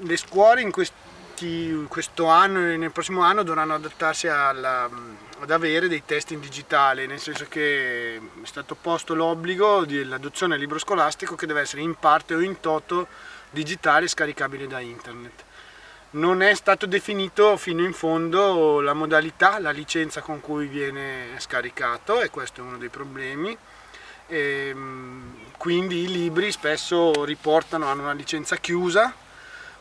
Le scuole in questi, questo anno e nel prossimo anno dovranno adattarsi alla, ad avere dei testi in digitale, nel senso che è stato posto l'obbligo dell'adozione del libro scolastico che deve essere in parte o in toto digitale scaricabile da internet. Non è stato definito fino in fondo la modalità, la licenza con cui viene scaricato e questo è uno dei problemi. E, ehm, quindi i libri spesso riportano, hanno una licenza chiusa,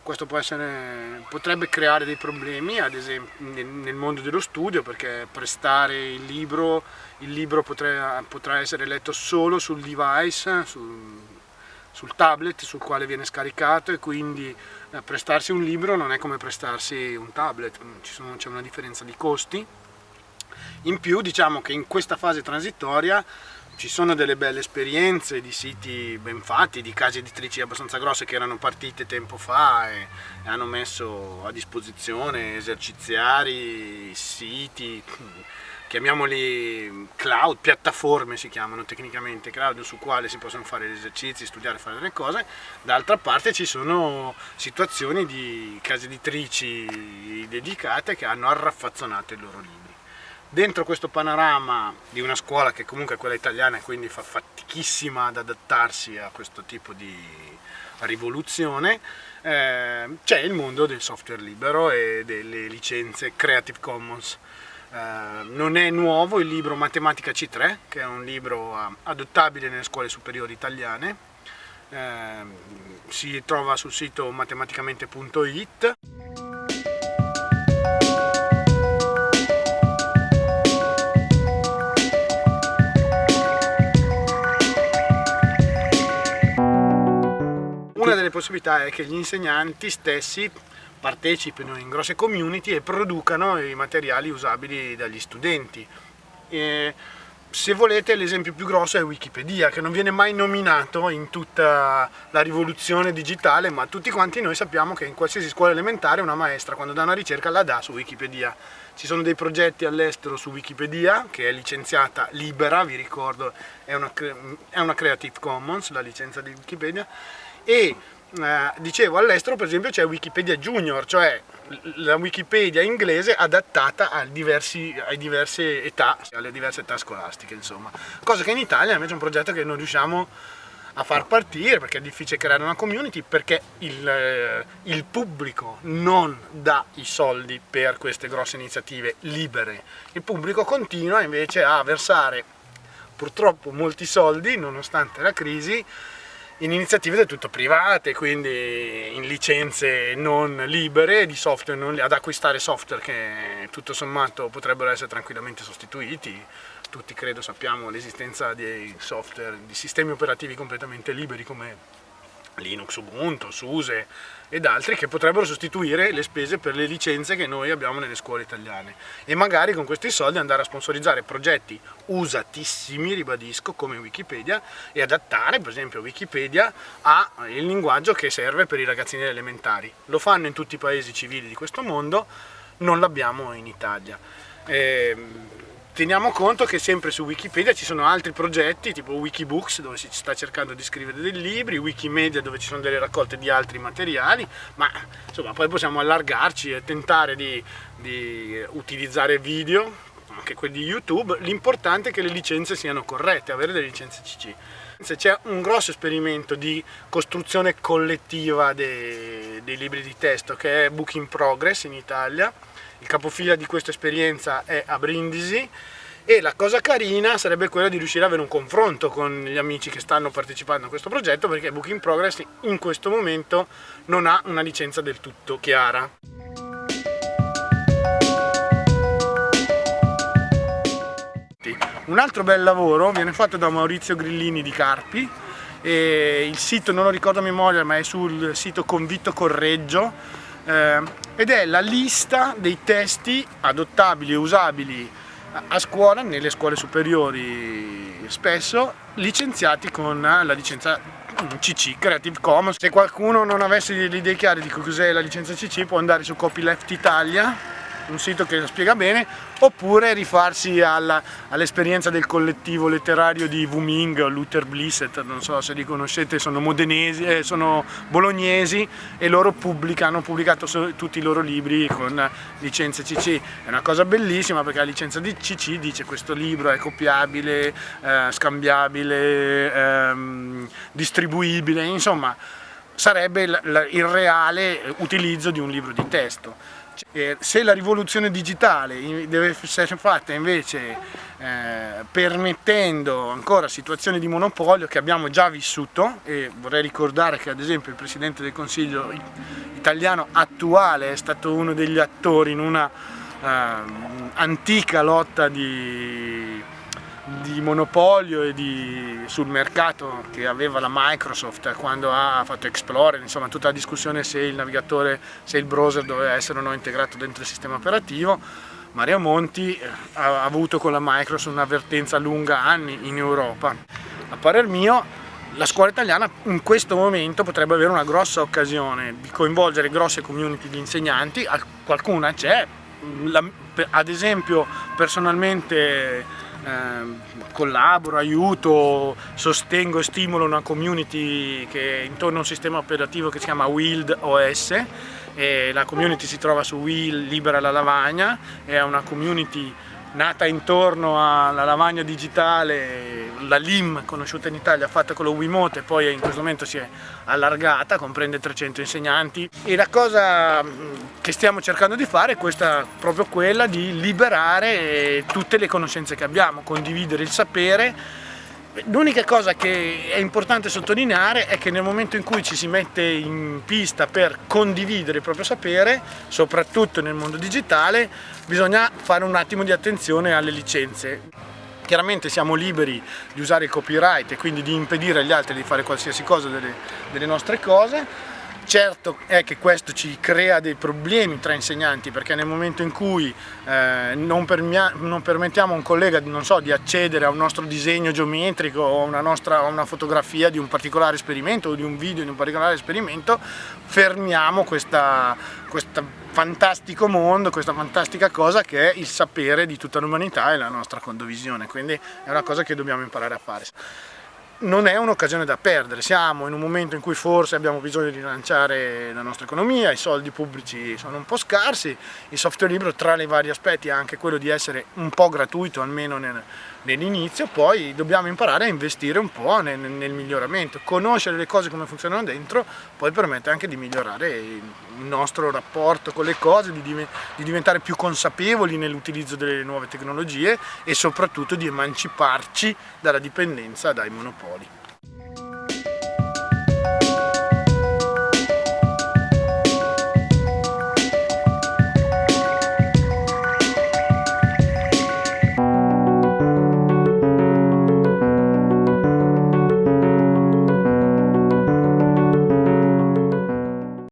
questo essere, potrebbe creare dei problemi ad esempio nel mondo dello studio perché prestare il libro, il libro potrà, potrà essere letto solo sul device, sul, sul tablet sul quale viene scaricato e quindi eh, prestarsi un libro non è come prestarsi un tablet, c'è una differenza di costi. In più diciamo che in questa fase transitoria ci sono delle belle esperienze di siti ben fatti, di case editrici abbastanza grosse che erano partite tempo fa e, hanno messo a disposizione eserciziari, siti, chiamiamoli cloud, piattaforme si chiamano tecnicamente, cloud su quale si possono fare gli esercizi, studiare, fare delle cose, d'altra parte ci sono situazioni di case editrici dedicate che hanno arraffazzonato i loro libri. Dentro questo panorama di una scuola che comunque è quella italiana e quindi fa fatichissima ad adattarsi a questo tipo di rivoluzione, eh, c'è il mondo del software libero e delle licenze Creative Commons. Eh, non è nuovo il libro Matematica C3, che è un libro uh, adottabile nelle scuole superiori italiane, eh, si trova sul sito matematicamente.it. delle possibilità è che gli insegnanti stessi partecipino in grosse community e producano i materiali usabili dagli studenti. E se volete l'esempio più grosso è Wikipedia che non viene mai nominato in tutta la rivoluzione digitale ma tutti quanti noi sappiamo che in qualsiasi scuola elementare una maestra quando dà una ricerca la dà su Wikipedia ci sono dei progetti all'estero su Wikipedia che è licenziata libera vi ricordo è una, è una Creative Commons la licenza di Wikipedia e eh, dicevo all'estero per esempio c'è Wikipedia Junior, cioè la Wikipedia inglese adattata diversi, a diverse età, alle diverse età scolastiche insomma. Cosa che in Italia invece è un progetto che non riusciamo a far partire perché è difficile creare una community perché il, eh, il, pubblico non dà i soldi per queste grosse iniziative libere il pubblico continua invece a versare purtroppo molti soldi nonostante la crisi in iniziative del tutto private, quindi in licenze non libere di software, non, ad acquistare software che tutto sommato potrebbero essere tranquillamente sostituiti. Tutti credo sappiamo l'esistenza di software, di sistemi operativi completamente liberi come Linux, Ubuntu, SUSE ed altri che potrebbero sostituire le spese per le licenze che noi abbiamo nelle scuole italiane e magari con questi soldi andare a sponsorizzare progetti usatissimi, ribadisco, come Wikipedia e adattare per esempio Wikipedia al linguaggio che serve per i ragazzini elementari. Lo fanno in tutti i paesi civili di questo mondo, non l'abbiamo in Italia. Ehm, Teniamo conto che sempre su Wikipedia ci sono altri progetti tipo Wikibooks dove si sta cercando di scrivere dei libri, Wikimedia dove ci sono delle raccolte di altri materiali, ma insomma poi possiamo allargarci e tentare di, di utilizzare video, anche quelli di YouTube, l'importante è che le licenze siano corrette, avere delle licenze CC. C'è un grosso esperimento di costruzione collettiva dei, dei libri di testo che è Book in Progress in Italia, il capofila di questa esperienza è a Brindisi e la cosa carina sarebbe quella di riuscire ad avere un confronto con gli amici che stanno partecipando a questo progetto perché Book in Progress in questo momento non ha una licenza del tutto chiara. Un altro bel lavoro viene fatto da Maurizio Grillini di Carpi il sito non lo ricordo a memoria ma è sul sito Convitto Correggio ed è la lista dei testi adottabili e usabili a scuola, nelle scuole superiori spesso, licenziati con la licenza CC, Creative Commons. Se qualcuno non avesse le idee chiare di cos'è la licenza CC può andare su Copyleft Italia un sito che lo spiega bene, oppure rifarsi all'esperienza del collettivo letterario di Wuming, Luther Blissett, non so se li conoscete, sono modenesi, eh, sono bolognesi e loro pubblicano, hanno pubblicato tutti i loro libri con licenze CC. È una cosa bellissima perché la licenza di CC dice questo libro è copiabile, eh, scambiabile, ehm, distribuibile, insomma sarebbe il reale utilizzo di un libro di testo. Cioè, se la rivoluzione digitale deve essere fatta invece eh, permettendo ancora situazioni di monopolio che abbiamo già vissuto e vorrei ricordare che ad esempio il Presidente del Consiglio italiano attuale è stato uno degli attori in una eh, antica lotta di di monopolio di, sul mercato che aveva la Microsoft quando ha fatto Explorer, insomma tutta la discussione se il navigatore, se il browser doveva essere o no integrato dentro il sistema operativo, Mario Monti eh, ha avuto con la Microsoft un'avvertenza lunga anni in Europa. A parer mio la scuola italiana in questo momento potrebbe avere una grossa occasione di coinvolgere grosse community di insegnanti, qualcuna c'è, ad esempio personalmente collaboro, aiuto, sostengo e stimolo una community che è intorno a un sistema operativo che si chiama Wild OS la community si trova su Will Libera la Lavagna, è una community nata intorno alla lavagna digitale, la LIM conosciuta in Italia, fatta con lo Wiimote poi in questo momento si è allargata, comprende 300 insegnanti. E la cosa che stiamo cercando di fare è questa, proprio quella di liberare tutte le conoscenze che abbiamo, condividere il sapere L'unica cosa che è importante sottolineare è che nel momento in cui ci si mette in pista per condividere il proprio sapere, soprattutto nel mondo digitale, bisogna fare un attimo di attenzione alle licenze. Chiaramente siamo liberi di usare il copyright e quindi di impedire agli altri di fare qualsiasi cosa delle, delle nostre cose, Certo è che questo ci crea dei problemi tra insegnanti perché nel momento in cui eh, non, non, permettiamo a un collega so, di accedere a un nostro disegno geometrico o a una, nostra, una fotografia di un particolare esperimento o di un video di un particolare esperimento, fermiamo questo fantastico mondo, questa fantastica cosa che è il sapere di tutta l'umanità e la nostra condivisione, quindi è una cosa che dobbiamo imparare a fare non è un'occasione da perdere, siamo in un momento in cui forse abbiamo bisogno di rilanciare la nostra economia, i soldi pubblici sono un po' scarsi, il software libero tra i vari aspetti ha anche quello di essere un po' gratuito almeno nel, nell'inizio, poi dobbiamo imparare a investire un po' nel, nel, miglioramento, conoscere le cose come funzionano dentro, poi permette anche di migliorare il nostro rapporto con le cose, di, di diventare più consapevoli nell'utilizzo delle nuove tecnologie e soprattutto di emanciparci dalla dipendenza dai monopoli.